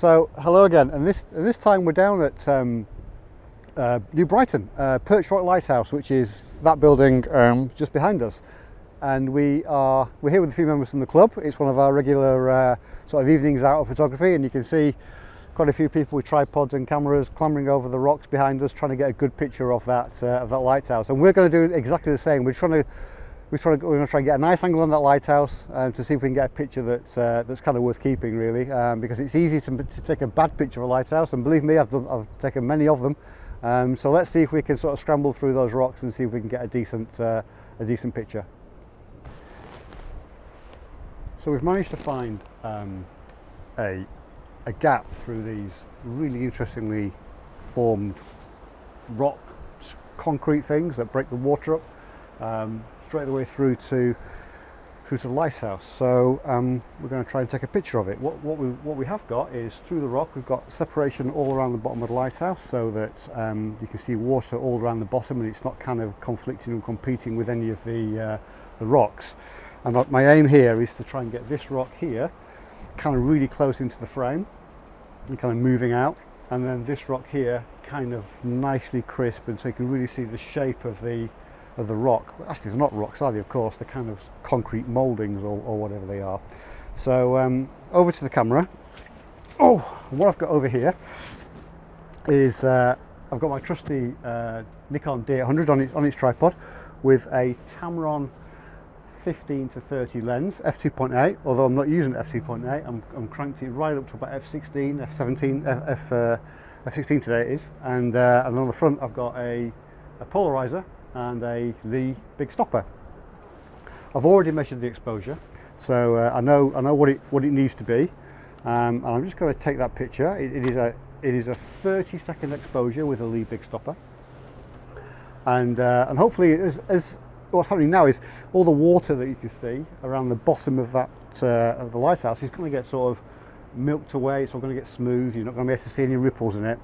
So hello again, and this and this time we're down at um, uh, New Brighton, uh, Perch Rock Lighthouse, which is that building um, just behind us. And we are we're here with a few members from the club. It's one of our regular uh, sort of evenings out of photography, and you can see quite a few people with tripods and cameras clambering over the rocks behind us, trying to get a good picture of that uh, of that lighthouse. And we're going to do exactly the same. We're trying to to, we're going to try and get a nice angle on that lighthouse um, to see if we can get a picture that's uh, that's kind of worth keeping really um, because it's easy to, to, take a bad picture of a lighthouse and believe me I've, done, I've taken many of them. Um, so let's see if we can sort of scramble through those rocks and see if we can get a decent uh, a decent picture. So we've managed to find um, a, a gap through these really interestingly formed rock concrete things that break the water up. Um, straight the way through to through to the lighthouse. So um, we're going to try and take a picture of it. What, what, we, what we have got is through the rock we've got separation all around the bottom of the lighthouse so that um, you can see water all around the bottom and it's not kind of conflicting and competing with any of the, uh, the rocks. And my aim here is to try and get this rock here kind of really close into the frame and kind of moving out and then this rock here kind of nicely crisp and so you can really see the shape of the of the rock. Actually, they're not rocks, are they? Of course, they're kind of concrete mouldings or, or whatever they are. So um, over to the camera. Oh, what I've got over here is uh, I've got my trusty uh, Nikon D800 on its, on its tripod with a Tamron 15 to 30 lens, f2.8, although I'm not using f2.8, I'm, I'm cranked it right up to about f16, f17, f, f, uh, f16 today it is, and, uh, and on the front I've got a, a polarizer and a Lee big stopper. I've already measured the exposure, so uh, I know I know what it what it needs to be, um, and I'm just going to take that picture. It, it is a it is a 30 second exposure with a Lee big stopper, and uh, and hopefully as, as what's happening now is all the water that you can see around the bottom of that uh, of the lighthouse is going to get sort of milked away. It's all going to get smooth. You're not going to be able to see any ripples in it.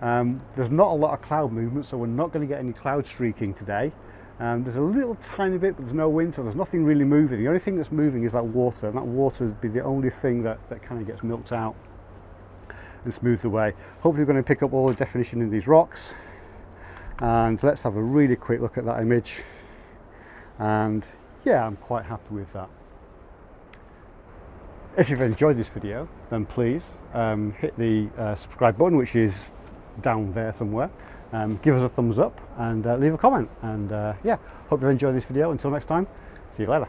Um, there's not a lot of cloud movement, so we're not going to get any cloud streaking today. Um, there's a little tiny bit, but there's no wind, so there's nothing really moving. The only thing that's moving is that water, and that water would be the only thing that, that kind of gets milked out and smoothed away. Hopefully we're going to pick up all the definition in these rocks. And let's have a really quick look at that image. And yeah, I'm quite happy with that. If you've enjoyed this video, then please um, hit the uh, subscribe button, which is down there somewhere. Um, give us a thumbs up and uh, leave a comment. And uh, yeah, hope you enjoyed this video. Until next time, see you later.